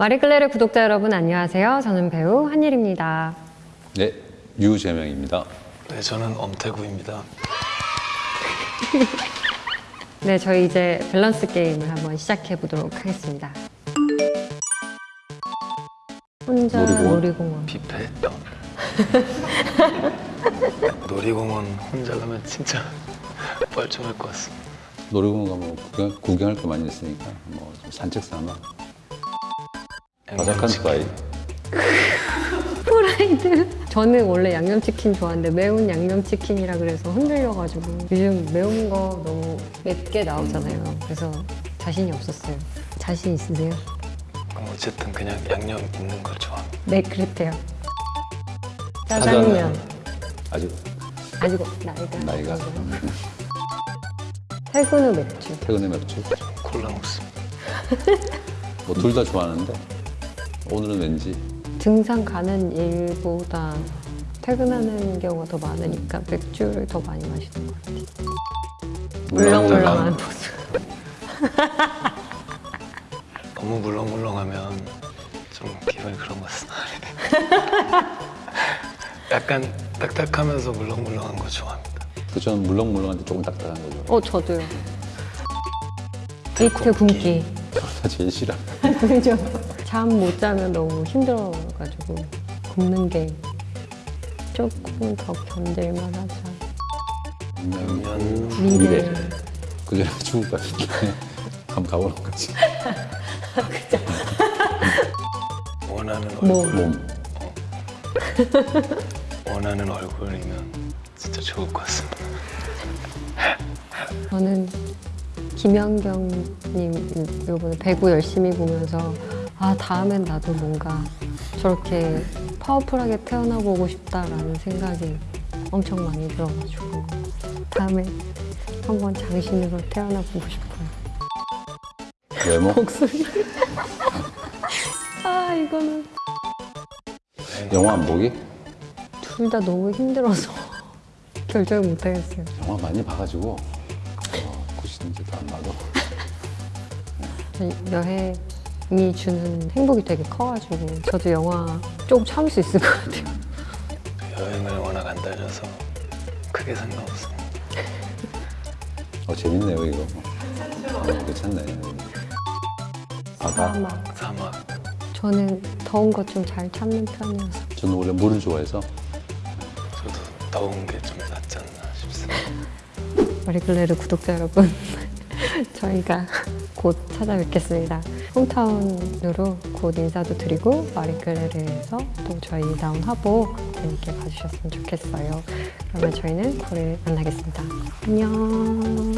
마리클레르 구독자 여러분 안녕하세요. 저는 배우 한일입니다. 네, 유재명입니다. 네, 저는 엄태구입니다. 네, 저희 이제 밸런스 게임을 한번 시작해 보도록 하겠습니다. 혼자 놀이공원? 놀이공원. 뷔페? 놀이공원 혼자 가면 진짜 뻘쭘할 것 같습니다. 놀이공원 가면 구경, 구경할 거 많이 있으니까 뭐좀 산책 삼아 바삭한 스파이 프라이드. 저는 원래 양념치킨 좋아하는데 매운 양념치킨이라 그래서 흔들려가지고 요즘 매운 거 너무 맵게 나오잖아요. 그래서 자신이 없었어요. 자신 있으세요? 어쨌든 그냥 양념 있는 걸 좋아합니다. 네, 그렇대요. 짜장면. 아주 아니고 나이가. 나이가 퇴근 후 맥주. 퇴근에 맥주 콜라 먹습니다. 뭐 둘 다 좋아하는데 오늘은 왠지 등산 가는 일보다 퇴근하는 경우가 더 많으니까 맥주를 더 많이 마시는 것 같아요. 물렁물렁한 모습. 너무 물렁물렁하면 좀 기분이 그런 것 같습니다. 약간 딱딱하면서 물렁물렁한 거 좋아합니다. 그 저는 물렁물렁한데 조금 딱딱한 거죠. 어, 저도요. 이트 굶기. 다 제일 싫어. 그죠? 잠 못 자면 너무 힘들어가지고 굶는 게 조금 더 견딜만 하자. 면 미래. 미래. 그 전에 죽을 것 같은데 한번 가보는 거지. 원하는 얼굴, 뭐. 몸 원하는 얼굴이면 진짜 좋을 것 같습니다. 저는 김연경님 요번에 배구 열심히 보면서 아 다음엔 나도 뭔가 저렇게 파워풀하게 태어나고 오고 싶다라는 생각이 엄청 많이 들어가지고 다음에 한번 장신으로 태어나 보고 싶어요. 외모 목소리. 아 이거는 영화 안 보기 둘 다 너무 힘들어서 결정을 못 하겠어요. 영화 많이 봐가지고 어, 굿인지도 안 봐도 여행 이 주는 행복이 되게 커가지고 저도 영화 조금 참을 수 있을 것 같아요. 여행을 워낙 안 다녀서 크게 상관없습니다. 어 재밌네요 이거. 어, 괜찮네. 바다. 사막. 사막 저는 더운 거 좀 잘 참는 편이어서 저는 원래 물을 좋아해서 저도 더운 게 좀 낫지 않나 싶습니다. 마리클레르 구독자 여러분 저희가 곧 찾아뵙겠습니다. 홈타운으로 곧 인사도 드리고 마리클레르에서 또 저희 나온 화보 재밌게 봐주셨으면 좋겠어요. 그러면 저희는 9일 만나겠습니다. 안녕